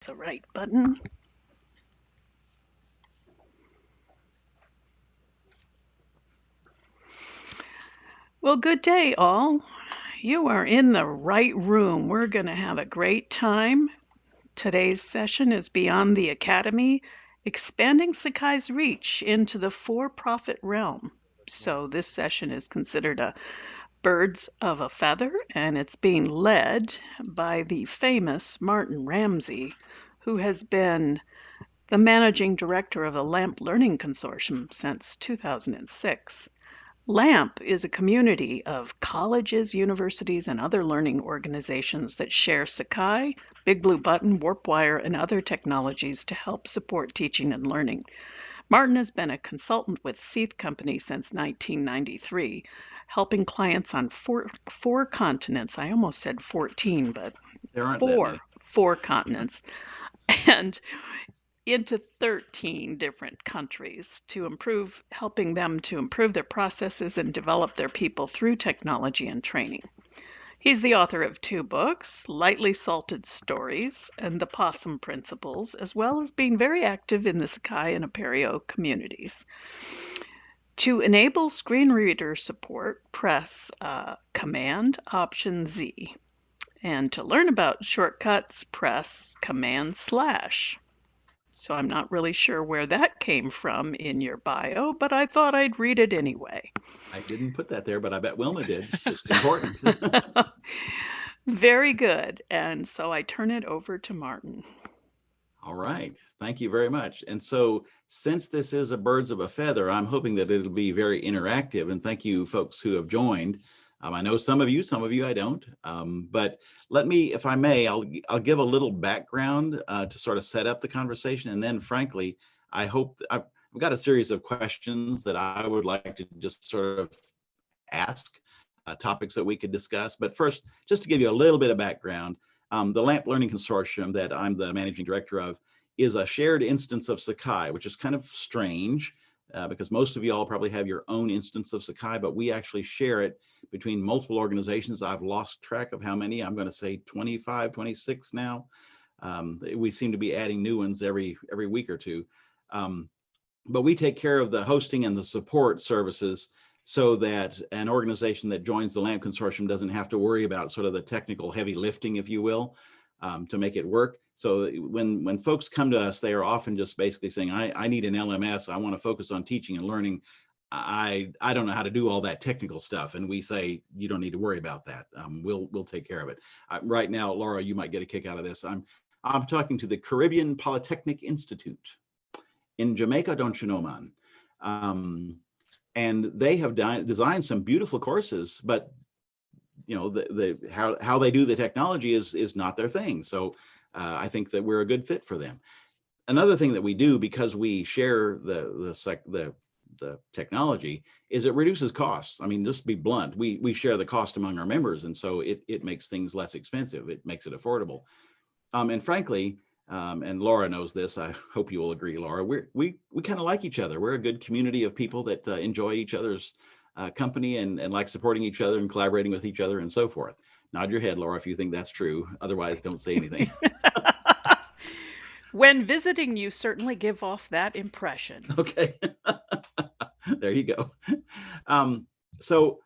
the right button. Well, good day, all. You are in the right room. We're going to have a great time. Today's session is Beyond the Academy, expanding Sakai's reach into the for profit realm. So, this session is considered a birds of a feather, and it's being led by the famous Martin Ramsey, who has been the managing director of the LAMP Learning Consortium since 2006. LAMP is a community of colleges, universities, and other learning organizations that share Sakai, Big Blue Button, WarpWire, and other technologies to help support teaching and learning. Martin has been a consultant with Seath Company since 1993, helping clients on four, four continents. I almost said 14, but four, four continents. And into 13 different countries to improve, helping them to improve their processes and develop their people through technology and training. He's the author of two books, Lightly Salted Stories and The Possum Principles, as well as being very active in the Sakai and Apereo communities. To enable screen reader support, press uh, Command Option Z. And to learn about shortcuts, press Command slash. So I'm not really sure where that came from in your bio, but I thought I'd read it anyway. I didn't put that there, but I bet Wilma did. It's important. Very good. And so I turn it over to Martin. All right. Thank you very much. And so since this is a birds of a feather, I'm hoping that it'll be very interactive. And thank you folks who have joined. Um, I know some of you, some of you I don't, um, but let me, if I may, I'll, I'll give a little background uh, to sort of set up the conversation. And then frankly, I hope I've, I've got a series of questions that I would like to just sort of ask uh, topics that we could discuss. But first, just to give you a little bit of background, um, the LAMP Learning Consortium that I'm the managing director of is a shared instance of Sakai, which is kind of strange uh, because most of you all probably have your own instance of Sakai, but we actually share it between multiple organizations. I've lost track of how many. I'm going to say 25, 26 now. Um, we seem to be adding new ones every every week or two. Um, but we take care of the hosting and the support services so that an organization that joins the LAMP consortium doesn't have to worry about sort of the technical heavy lifting, if you will, um, to make it work. So when, when folks come to us, they are often just basically saying, I, I need an LMS. I want to focus on teaching and learning. I, I don't know how to do all that technical stuff. And we say, you don't need to worry about that. Um, we'll, we'll take care of it. Uh, right now, Laura, you might get a kick out of this. I'm, I'm talking to the Caribbean Polytechnic Institute in Jamaica, don't you know, man? Um, and they have designed some beautiful courses, but you know, the, the how, how they do the technology is, is not their thing. So uh, I think that we're a good fit for them. Another thing that we do because we share the the sec, the the technology is it reduces costs. I mean, just to be blunt, we we share the cost among our members, and so it it makes things less expensive. It makes it affordable. Um, and frankly, um, and Laura knows this. I hope you will agree, Laura. We're, we we kind of like each other. We're a good community of people that uh, enjoy each other's uh, company and and like supporting each other and collaborating with each other and so forth. Nod your head, Laura, if you think that's true. Otherwise, don't say anything. when visiting, you certainly give off that impression. Okay. there you go. Um, so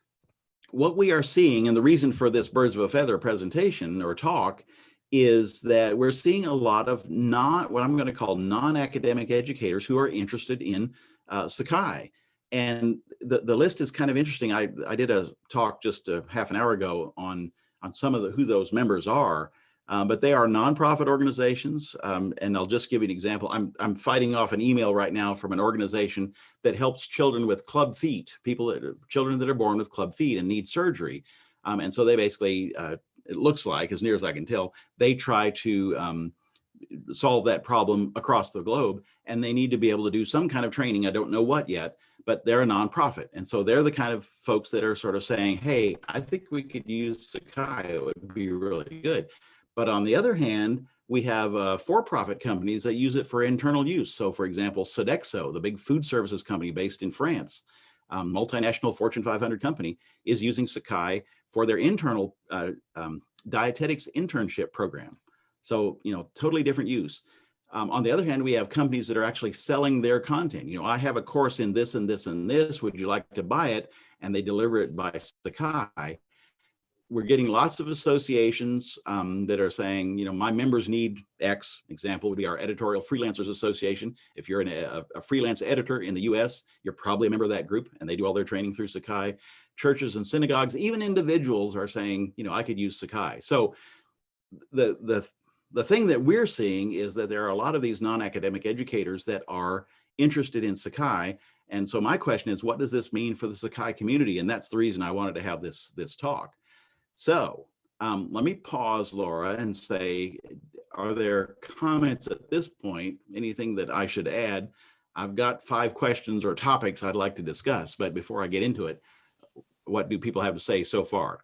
what we are seeing, and the reason for this birds of a feather presentation or talk is that we're seeing a lot of not what I'm going to call non-academic educators who are interested in uh, Sakai. And the, the list is kind of interesting. I, I did a talk just a half an hour ago on on some of the who those members are. Um, but they are nonprofit organizations. Um, and I'll just give you an example. I'm, I'm fighting off an email right now from an organization that helps children with club feet, people that children that are born with club feet and need surgery. Um, and so they basically, uh, it looks like, as near as I can tell, they try to um, solve that problem across the globe and they need to be able to do some kind of training. I don't know what yet, but they're a nonprofit. And so they're the kind of folks that are sort of saying, hey, I think we could use Sakai, it would be really good. But on the other hand, we have uh, for-profit companies that use it for internal use. So for example, Sodexo, the big food services company based in France, um, multinational Fortune 500 company, is using Sakai for their internal uh, um, dietetics internship program. So, you know, totally different use. Um, on the other hand, we have companies that are actually selling their content. You know, I have a course in this and this and this. Would you like to buy it? And they deliver it by Sakai. We're getting lots of associations um, that are saying, you know, my members need X. Example would be our Editorial Freelancers Association. If you're an, a, a freelance editor in the US, you're probably a member of that group and they do all their training through Sakai. Churches and synagogues, even individuals are saying, you know, I could use Sakai. So the, the the thing that we're seeing is that there are a lot of these non-academic educators that are interested in Sakai. And so my question is, what does this mean for the Sakai community? And that's the reason I wanted to have this, this talk. So um, let me pause, Laura, and say, are there comments at this point, anything that I should add? I've got five questions or topics I'd like to discuss, but before I get into it, what do people have to say so far?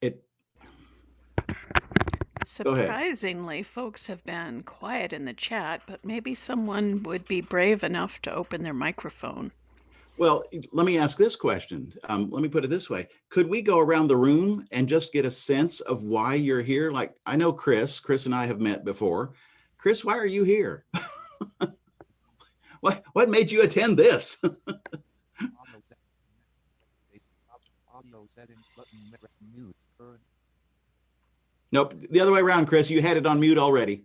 It, Go ahead. Surprisingly, folks have been quiet in the chat, but maybe someone would be brave enough to open their microphone. Well, let me ask this question. Um, let me put it this way. Could we go around the room and just get a sense of why you're here? Like, I know Chris, Chris and I have met before. Chris, why are you here? what, what made you attend this? Nope, the other way around, Chris. You had it on mute already.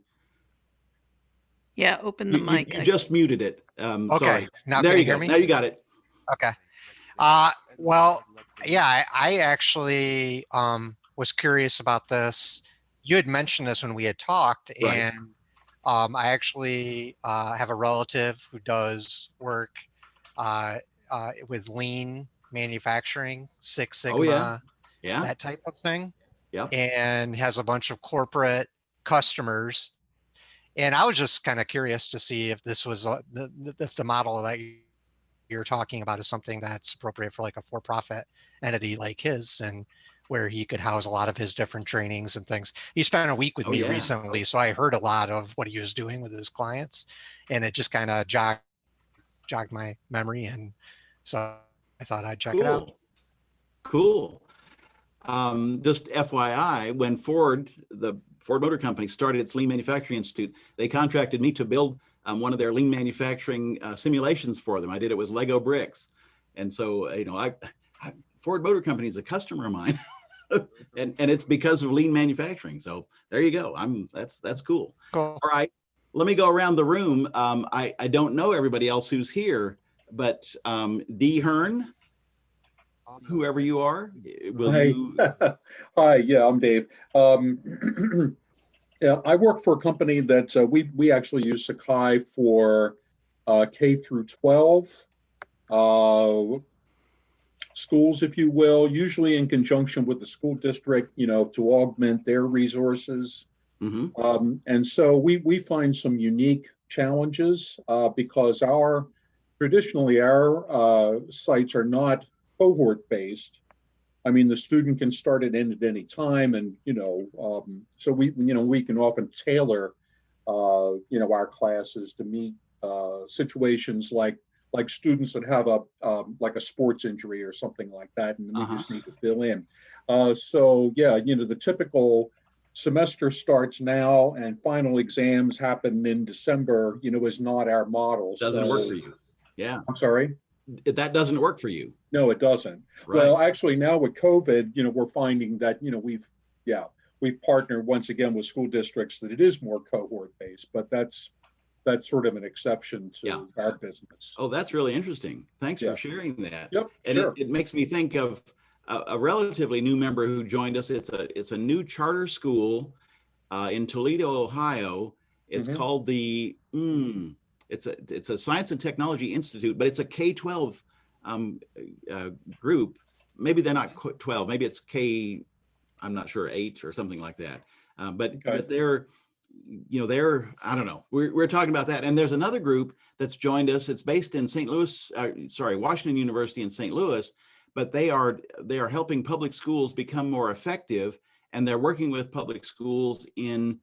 Yeah, open the You, you- mic. you I- just muted it. Um, Okay, sorry. now There can you you hear go. me? Now you got it. Okay. Uh, well, yeah, I, I actually um, was curious about this. You had mentioned this when we had talked, Right. and um, I actually uh, have a relative who does work uh, uh, with lean manufacturing, Six Sigma, Oh, yeah. Yeah. that type of thing. Yep. And has a bunch of corporate customers. And I was just kind of curious to see if this was uh, the, if the model that you- you're talking about is something that's appropriate for like a for-profit entity like his and where he could house a lot of his different trainings and things. He spent a week with Oh, me yeah. recently, so I heard a lot of what he was doing with his clients and it just kind of jogged, jogged my memory. And so I thought I'd check it out. Cool. Um, just FYI, when Ford, the Ford Motor Company started its Lean Manufacturing Institute, they contracted me to build um, one of their lean manufacturing uh, simulations for them. I did it with Lego bricks. And so, you know, I, I Ford Motor Company is a customer of mine. and, and it's because of lean manufacturing. So there you go. I'm that's that's cool. Cool. All right, let me go around the room. Um, I, I don't know everybody else who's here, but um, Dee Hearn, whoever you are, will Hi. you? Hi, yeah, I'm Dave. Um, yeah, I work for a company that uh, we we actually use Sakai for uh, K through 12 uh, schools, if you will, usually in conjunction with the school district, you know, to augment their resources. Mhm. Um, and so we we find some unique challenges uh, because our traditionally our uh, sites are not cohort based. I mean, the student can start it in at any time, and you know, um, so we you know we can often tailor uh, you know our classes to meet uh, situations like like students that have a um, like a sports injury or something like that, and we Uh-huh. just need to fill in. Uh, so yeah, you know, the typical semester starts now and final exams happen in December. You know, is not our model. Doesn't work for you. Yeah, I'm sorry. That doesn't work for you. No, it doesn't. Right. Well, actually, now with COVID, you know, we're finding that, you know, we've, yeah, we've partnered once again with school districts that it is more cohort based, but that's, that's sort of an exception Yeah. to our business. oh, that's really interesting. Thanks Yeah. for sharing that. Yep, And it, sure. it makes me think of a, a relatively new member who joined us. It's a it's a new charter school uh, in Toledo, Ohio. It's Mhm. called the mm, it's a it's a Science and Technology Institute, but it's a K twelve um, uh, group. Maybe they're not twelve. Maybe it's K. I'm not sure eight or something like that. Uh, but Okay. but they're you know they're I don't know. We're we're talking about that. And there's another group that's joined us. It's based in St. Louis. Uh, sorry, Washington University in St. Louis but they are they are helping public schools become more effective and they're working with public schools in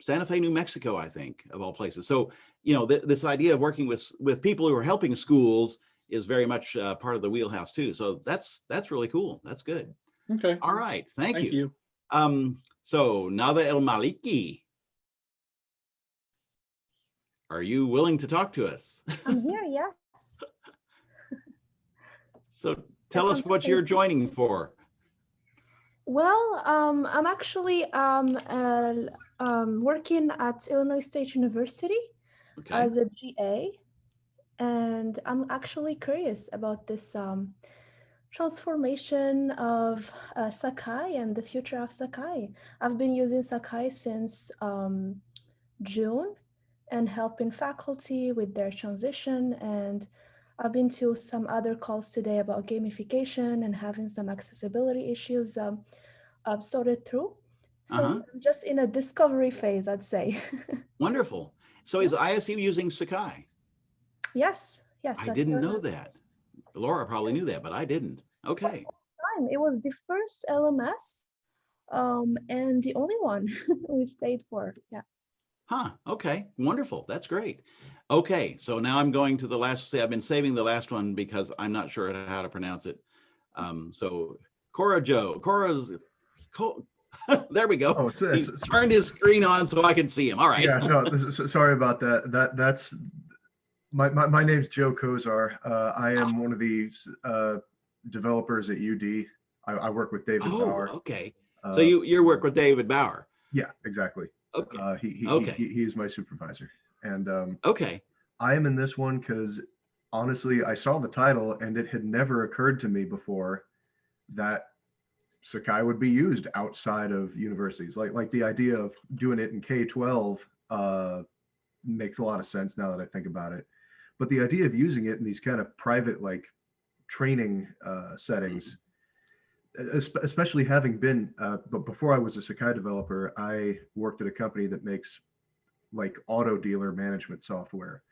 Santa Fe, New Mexico, I think, of all places. So, you know, th- this idea of working with with people who are helping schools is very much uh, part of the wheelhouse too. So that's that's really cool. That's good. Okay. All right, thank, Thank you. you. Um, So Nada El Maliki. Are you willing to talk to us? I'm here, yes. So tell Yes, us I'm what you're joining for. Well, um, I'm actually um, uh, um, working at Illinois State University Okay. as a GA, and I'm actually curious about this um, transformation of uh, Sakai and the future of Sakai. I've been using Sakai since um, June and helping faculty with their transition. And I've been to some other calls today about gamification and having some accessibility issues um, um, sorted through. So Uh-huh. I'm just in a discovery phase, I'd say. Wonderful. So is ISU using Sakai? yes, yes. I didn't know that. Laura probably knew that, but I didn't. Okay. time. It was the first LMS um, and the only one we stayed for. Yeah. Huh. Okay. Wonderful. That's great. Okay. So now I'm going to the last, say I've been saving the last one because I'm not sure how to pronounce it. Um, so Cora Joe, Cora's, Co- there we go. Oh, it's, He it's, turned his screen on so I can see him. All right. yeah, no, this is- sorry about that. That that's my my, my name's Joe Kozar. Uh, I am one of the uh, developers at UD. I, I work with David Oh, Bauer. okay. Uh, So you, you work with David Bauer. yeah, exactly. Okay. Uh, he, he, Okay. he, he is my supervisor, and um, Okay. I am in this one because honestly, I saw the title and it had never occurred to me before that Sakai would be used outside of universities. Like like the idea of doing it in K twelve uh, makes a lot of sense now that I think about it. But the idea of using it in these kind of private like training uh, settings, es- especially having been, uh, but before I was a Sakai developer, I worked at a company that makes like auto dealer management software.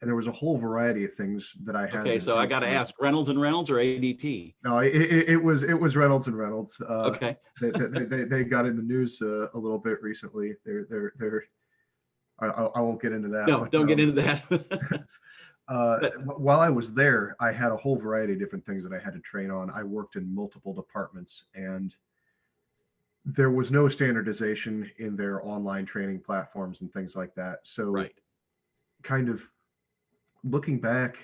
And there was a whole variety of things that I had. Okay. So I got to ask Reynolds and Reynolds or ADP? No, it, it, it was it was Reynolds and Reynolds. Uh, Okay. they, they, they, they got in the news uh, a little bit recently. They're they're they're. I, I won't get into that. No, don't get um, into that. uh, But- while I was there, I had a whole variety of different things that I had to train on. I worked in multiple departments and there was no standardization in their online training platforms and things like that. So right. kind of looking back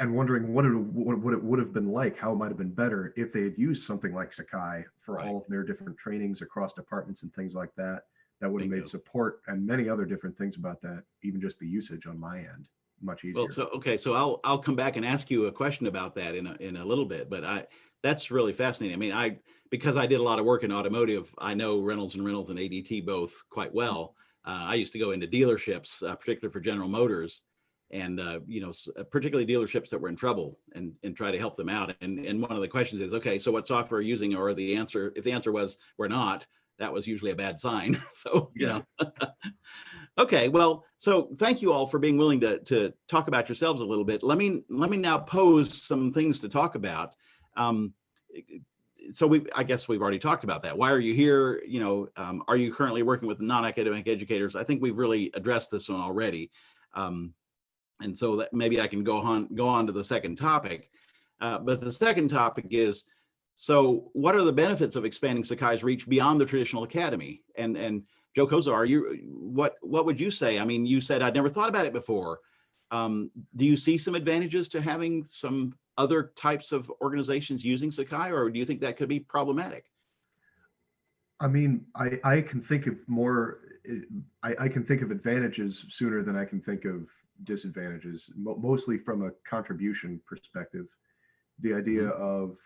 and wondering what it, what, what it would have been like, how it might have been better if they had used something like Sakai for Right. all of their different trainings across departments and things like that. That would have made support and many other different things about that, even just the usage on my end, much easier. Well, so, okay, so I'll, I'll come back and ask you a question about that in a, in a little bit, but I, that's really fascinating. I mean, I, because I did a lot of work in automotive, I know Reynolds and Reynolds and ADP both quite well. Uh, I used to go into dealerships, uh, particularly for General Motors and, uh, you know, uh, particularly dealerships that were in trouble and, and try to help them out. And, and one of the questions is, okay, so what software are you using? Or the answer, if the answer was, we're not, that was usually a bad sign. So, you Yeah. know. Okay, well, so thank you all for being willing to, to talk about yourselves a little bit. Let me, let me now pose some things to talk about. Um, so we, I guess we've already talked about that. Why are you here? You know, um, are you currently working with non-academic educators? I think we've really addressed this one already. Um, and so that maybe I can go on, go on to the second topic. Uh, but the second topic is, so what are the benefits of expanding Sakai's reach beyond the traditional academy? And, and Joe Koza, are you, what, what would you say? I mean, you said, I'd never thought about it before. Um, do you see some advantages to having some other types of organizations using Sakai, or do you think that could be problematic? I mean, I, I can think of more, I, I can think of advantages sooner than I can think of disadvantages, mo- mostly from a contribution perspective. The idea of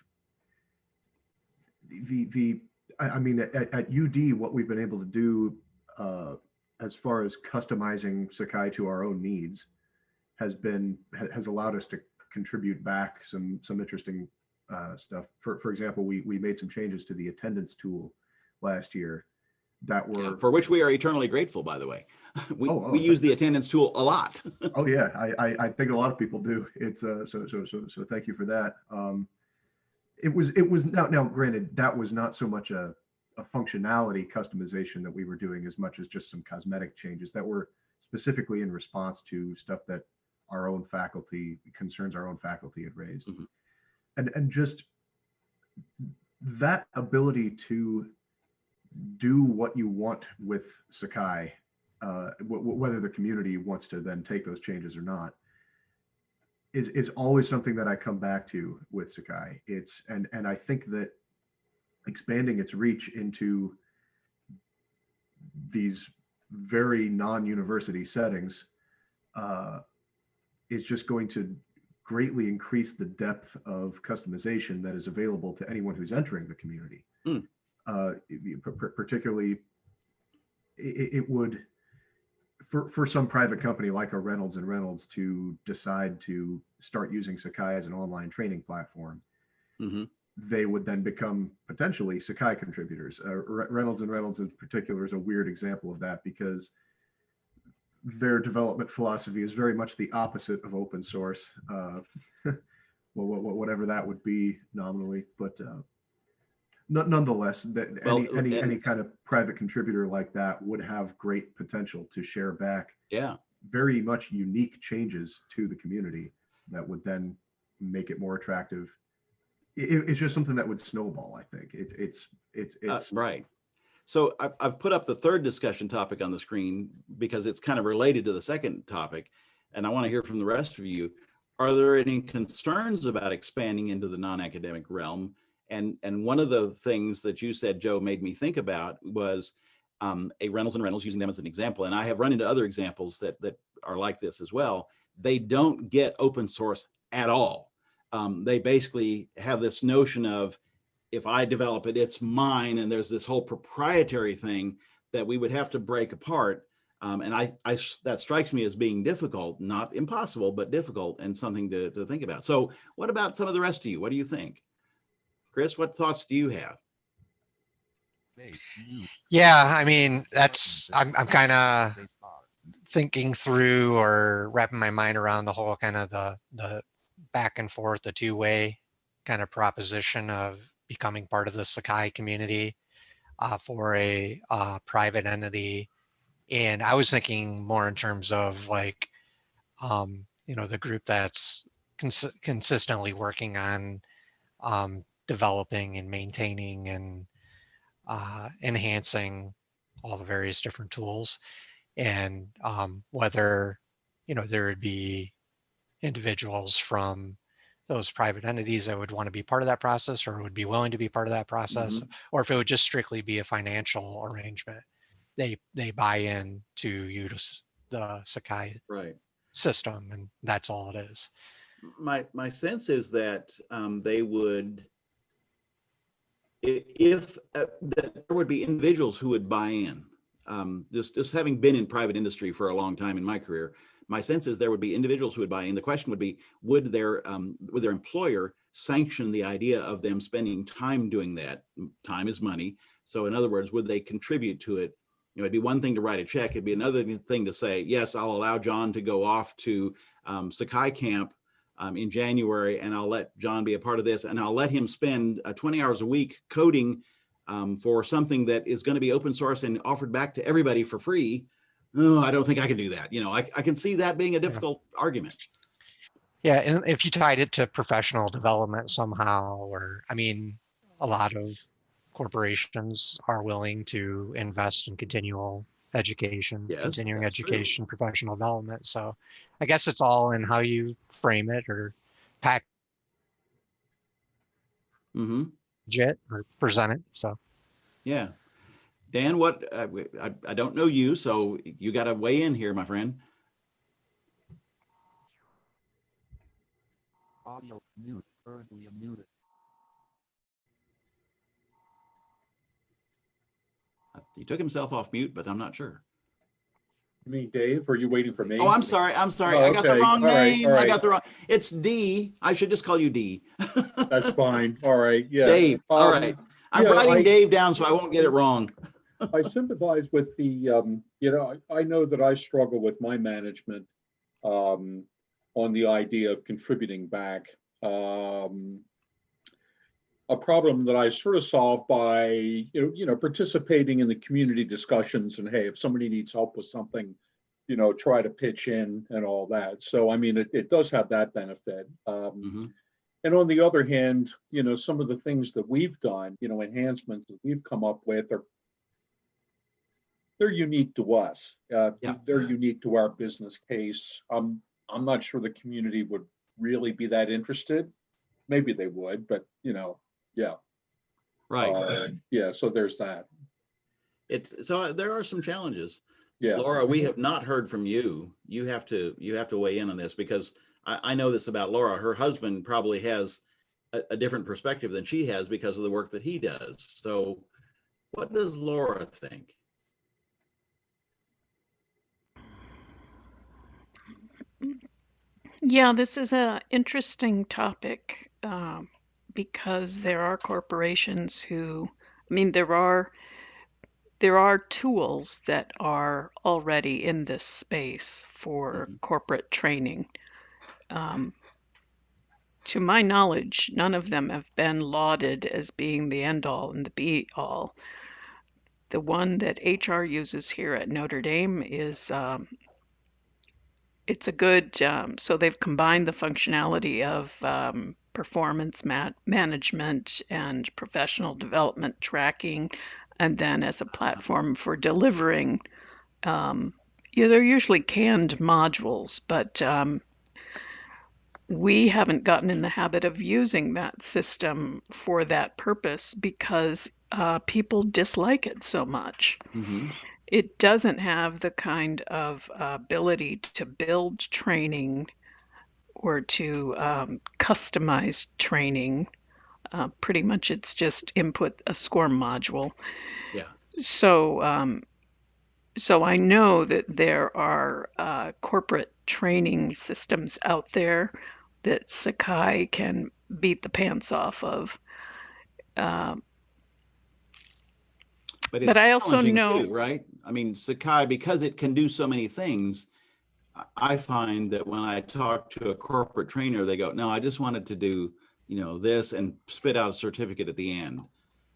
the, the, I, I mean, at, at UD, what we've been able to do uh, as far as customizing Sakai to our own needs has been, has allowed us to contribute back some, some interesting uh, stuff. For, for example, we, we made some changes to the attendance tool last year that Yeah, were For which we are eternally grateful, by the way. We, Oh, oh, we use the attendance tool a lot. oh yeah. I, I i think a lot of people do. It's uh so so so so thank you for that. Um it was it was now now granted that was not so much a a functionality customization that we were doing as much as just some cosmetic changes that were specifically in response to stuff that our own faculty concerns our own faculty had raised. Mhm. and and just that ability to do what you want with Sakai, uh, wh- wh- whether the community wants to then take those changes or not, is is always something that I come back to with Sakai. It's and and I think that expanding its reach into these very non-university settings uh, is just going to greatly increase the depth of customization that is available to anyone who's entering the community. Mm. Uh, it- par- par- particularly, it, it would for for some private company like a Reynolds and Reynolds to decide to start using Sakai as an online training platform Mhm. they would then become potentially Sakai contributors. Uh, Re- Reynolds and Reynolds in particular is a weird example of that because their development philosophy is very much the opposite of open source. Uh, well, wha- wha- whatever that would be nominally, but uh, nonetheless, that Well, any any, and- any kind of private contributor like that would have great potential to share back Yeah. very much unique changes to the community that would then make it more attractive. It, it's just something that would snowball. I think it's it's it's Uh, right. So I've, I've put up the third discussion topic on the screen because it's kind of related to the second topic. And I want to hear from the rest of you. Are there any concerns about expanding into the non-academic realm? And, and one of the things that you said, Joe, made me think about was um, a Reynolds and Reynolds using them as an example. And I have run into other examples that, that are like this as well. They don't get open source at all. Um, they basically have this notion of if I develop it, it's mine. And there's this whole proprietary thing that we would have to break apart. Um, and I, I, that strikes me as being difficult, not impossible, but difficult and something to, to think about. So what about some of the rest of you? What do you think? Chris, what thoughts do you have? Yeah, I mean, that's, I'm, I'm kind of thinking through or wrapping my mind around the whole kind of the, the back and forth, the two-way kind of proposition of becoming part of the Sakai community uh, for a uh, private entity. And I was thinking more in terms of like, um, you know, the group that's cons consistently working on um, developing and maintaining and uh, enhancing all the various different tools. And um, whether you know there would be individuals from those private entities that would want to be part of that process or would be willing to be part of that process or if it would just strictly be a financial arrangement they they buy in to use the sakai Right. system and that's all it is. My my sense is that um, they would if uh, there would be individuals who would buy in um, just just having been in private industry for a long time in my career my sense is there would be individuals who would buy in. The question would be would their um, would their employer sanction the idea of them spending time doing that? Time is money. So in other words would they contribute to it? You know it'd be one thing to write a check. It'd be another thing to say yes i'll allow john to go off to um, sakai camp um, in January, and I'll let John be a part of this, and I'll let him spend uh, 20 hours a week coding um, for something that is going to be open source and offered back to everybody for free. Oh, I don't think I can do that. You know, I, I can see that being a difficult argument. Yeah, and if you tied it to professional development somehow, or I mean, a lot of corporations are willing to invest in continual education, Yes, continuing that's true. education, professional development. So I guess it's all in how you frame it or package hmm it or present it. So Yeah. Dan, what, I w- I, I don't know you, so you got to weigh in here, my friend. Audio mute, currently muted. Uh, He took himself off mute, but I'm not sure. You mean Dave, or are you waiting for me? Oh, I'm sorry. I'm sorry. Oh, I got the wrong All right, name. all I got the wrong. It's D. I should just call you D. That's fine. All right, yeah. Dave. All Um, right. I'm yeah, writing I- Dave down so I won't get it wrong. I sympathize with the, um, you know, I, I know that I struggle with my management um, on the idea of contributing back. Um, a problem that I sort of solve by, you know, you know, participating in the community discussions and hey, if somebody needs help with something, you know, try to pitch in and all that. So, I mean, it, it does have that benefit. Um, Mhm. and on the other hand, you know, some of the things that we've done, you know, enhancements that we've come up with are they're unique to us. Uh, Yeah. they're unique to our business case. Um, I'm not sure the community would really be that interested. Maybe they would, but you know, yeah. Right. uh, Yeah, so there's that. It's, so uh, there are some challenges. Yeah. Laura, we have not heard from you. You have to, you have to weigh in on this because I, I know this about Laura. Her husband probably has a, a different perspective than she has because of the work that he does. So what does Laura think? Yeah, this is an interesting topic um, because there are corporations who, I mean, there are there are tools that are already in this space for Mhm. corporate training. Um, to my knowledge, none of them have been lauded as being the end all and the be all. The one that HR uses here at Notre Dame is um, it's a good um, so they've combined the functionality of um, performance ma- management and professional development tracking and then as a platform for delivering um, yeah, they're usually canned modules but um, we haven't gotten in the habit of using that system for that purpose because uh, people dislike it so much Mhm. it doesn't have the kind of uh, ability to build training or to um, customize training. Uh, pretty much it's just input a score module. Yeah. So, um, so I know that there are uh, corporate training systems out there that Sakai can beat the pants off of. Um, But, But I also know- too, right? I mean, Sakai, because it can do so many things, I- find that when I talk to a corporate trainer, they go, no, I just wanted to do, you know, this and spit out a certificate at the end.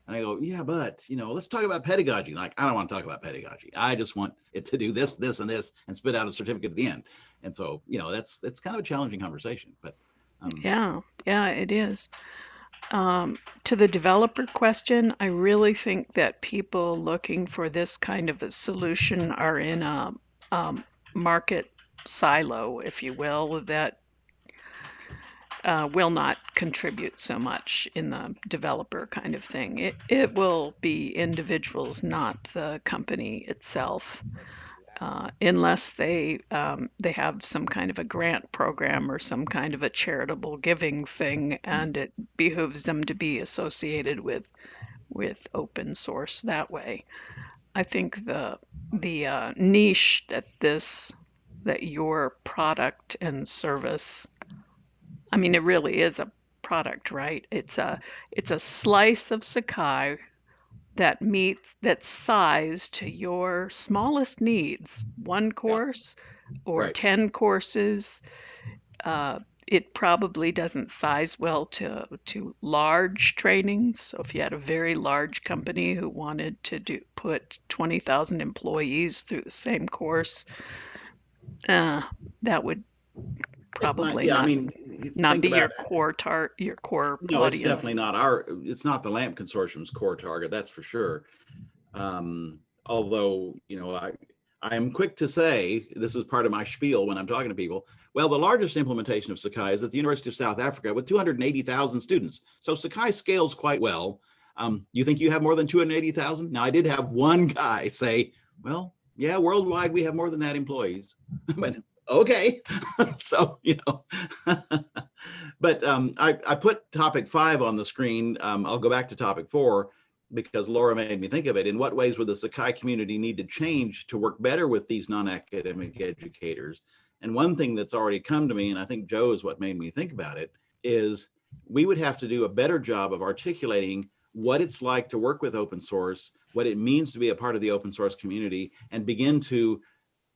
And I go, yeah, but, you know, let's talk about pedagogy. Like, I don't want to talk about pedagogy. I just want it to do this, this, and this and spit out a certificate at the end. And so, you know, that's, that's kind of a challenging conversation, but. um, Yeah, yeah, it is. Um, to the developer question, I really think that people looking for this kind of a solution are in a um, market silo, if you will, that uh, will not contribute so much in the developer kind of thing. It, it will be individuals, not the company itself uh, unless they um, they have some kind of a grant program or some kind of a charitable giving thing, and it behooves them to be associated with with open source that way. I think the the uh, niche that this that your product and service, I mean, it really is a product, right? It's a it's a slice of Sakai that meets that's sized to your smallest needs one course or Right. 10 courses uh, it probably doesn't size well to to large trainings so if you had a very large company who wanted to do put 20,000 employees through the same course uh, that would it might- probably Yeah, not, I mean. not be your about- core tar your core No, it's definitely not our, it's not the LAMP consortium's core target, that's for sure. Um, although, you know, I, I am quick to say, this is part of my spiel when I'm talking to people. Well, the largest implementation of Sakai is at the University of South Africa with 280,000 students. So Sakai scales quite well. Um, you think you have more than 280,000? Now I did have one guy say, well, yeah, worldwide, we have more than that employees. But okay, so, you know. But um, I, I put topic five on the screen. Um, I'll go back to topic four because Laura made me think of it. In what ways would the Sakai community need to change to work better with these non-academic educators? And one thing that's already come to me, and I think Joe is what made me think about it, is we would have to do a better job of articulating what it's like to work with open source, what it means to be a part of the open source community, and begin to,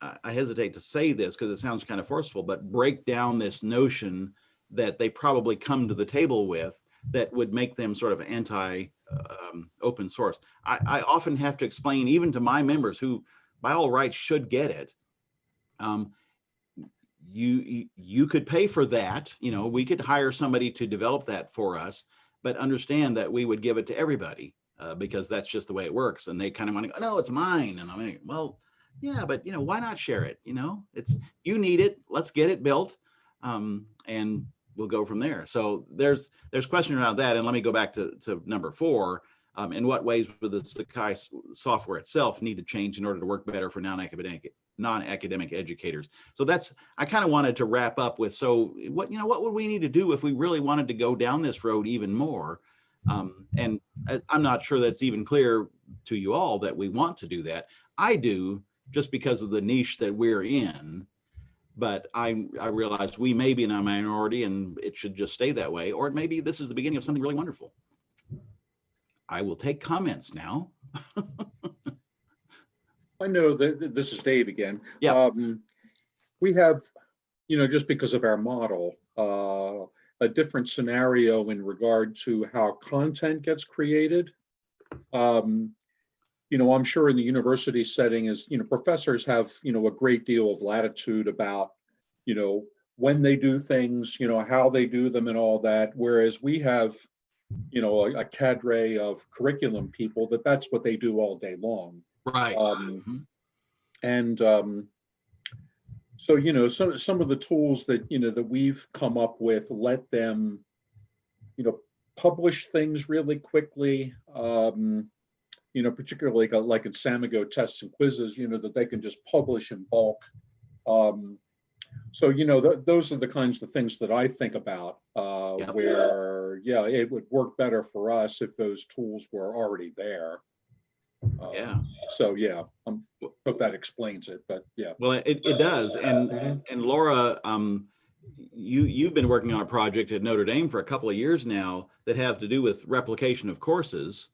uh, I hesitate to say this because it sounds kind of forceful, but break down this notion that they probably come to the table with that would make them sort of anti um, open source. I, I often have to explain even to my members who by all rights should get it. Um, you you could pay for that, you know, we could hire somebody to develop that for us, but understand that we would give it to everybody. Uh, because that's just the way it works. And they kind of want to go, no, it's mine. And I'm like, well, yeah, but you know, why not share it? You know, it's, you need it, let's get it built. Um, and we'll go from there. So there's, there's question around that. And let me go back to, to number four. Um, in what ways would the Sakai software itself need to change in order to work better for non-academic, non-academic educators? So that's, I kind of wanted to wrap up with, so what, you know, what would we need to do if we really wanted to go down this road even more? Um, and I, I'm not sure that's even clear to you all that we want to do that. I do, just because of the niche that we're in. But I, I realize we may be in a minority and it should just stay that way, or maybe this is the beginning of something really wonderful. I will take comments now. I know that that this is Dave again. Yeah. Um, We have, you know, just because of our model, uh, a different scenario in regard to how content gets created. Um, You know, I'm sure in the university setting is, you know, professors have, you know, a great deal of latitude about, you know, when they do things, you know, how they do them and all that, whereas we have, you know, a a cadre of curriculum people that that's what they do all day long. Right. Um, Mhm. And um, so, you know, some, some of the tools that, you know, that we've come up with, let them, you know, publish things really quickly. Um, you know, particularly like, like in Samigo tests and quizzes, you know, that they can just publish in bulk. Um, so, you know, th- those are the kinds of things that I think about, uh, Yep. where, yeah, it would work better for us if those tools were already there. Um, Yeah. So, yeah, I hope that explains it, but yeah. Well, it, it does. And, Mhm. and Laura, um, you, you've been working on a project at Notre Dame for a couple of years now that have to do with replication of courses.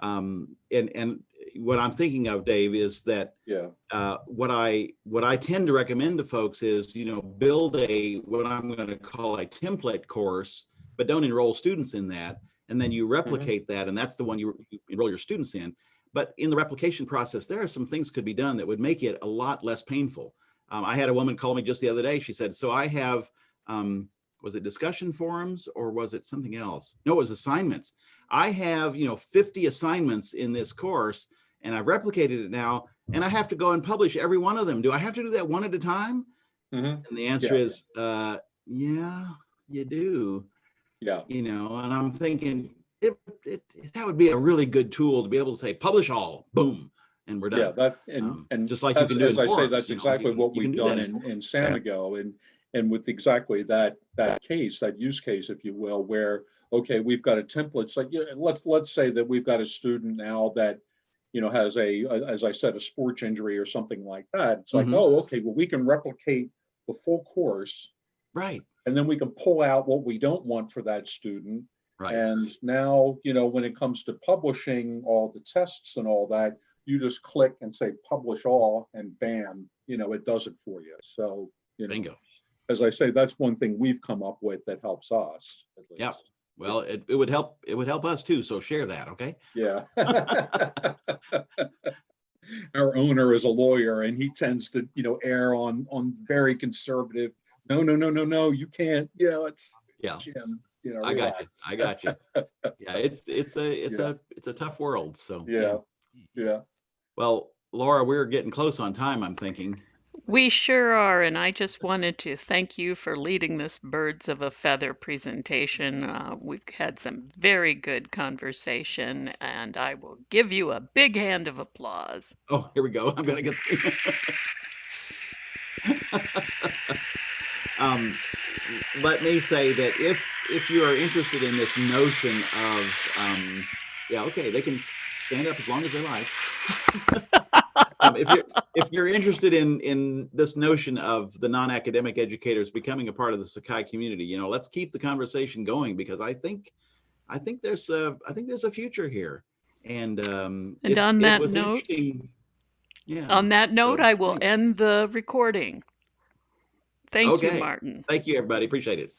Um, and, and what I'm thinking of, Dave, is that Yeah, uh, what I what I tend to recommend to folks is you know build a what I'm going to call a template course, but don't enroll students in that, and then you replicate that, and that's the one you, you enroll your students in. But in the replication process, there are some things could be done that would make it a lot less painful. Um, I had a woman call me just the other day. She said, "So I have." Um, was it discussion forums or was it something else? No, it was assignments. I have, you know, 50 assignments in this course and I've replicated it now and I have to go and publish every one of them. Do I have to do that one at a time? Mhm. And the answer Yeah. is, uh, yeah, you do, yeah, you know, and I'm thinking it, it, that would be a really good tool to be able to say, publish all, boom, and we're yeah, done. that, and, Um, and. just like you can do As in I say, that's you know, exactly what can we've do done in in, in Samigo and, and with exactly that, that case, that use case, if you will, where, okay, we've got a template, like, yeah, let's, let's say that we've got a student now that, you know, has a, a- as I said, a sports injury or something like that. It's like, Mhm. oh, okay, well, we can replicate the full course Right, and then we can pull out what we don't want for that student right. And now, you know, when it comes to publishing all the tests and all that, you just click and say publish all and bam, you know, it does it for you. So, you know, Bingo. as I say, that's one thing we've come up with that helps us. least. Well, it, it would help, it would help us too. So share that, okay? Yeah. Our owner is a lawyer and he tends to, you know, err on, on very conservative. No, no, no, no, no, you can't, you know, it's Yeah. Jim, you know. I got you. I got you. Yeah, it's, it's a, it's Yeah. a, it's a tough world. So. Yeah, yeah. Well, Laura, we're getting close on time, I'm thinking. We sure are, and I just wanted to thank you for leading this Birds of a Feather presentation. Uh, we've had some very good conversation, and I will give you a big hand of applause. Oh, here we go. I'm gonna get. um, let me say that if if you are interested in this notion of, um, yeah, okay, they can stand up as long as they like. um, if you're if you're interested in in this notion of the non-academic educators becoming a part of the Sakai community, you know, let's keep the conversation going because I think I think there's a I think there's a future here. And um, And it's- on that note- yeah. On that note, I will thanks. end the recording. Thank you, Martin. Thank you, everybody. Appreciate it.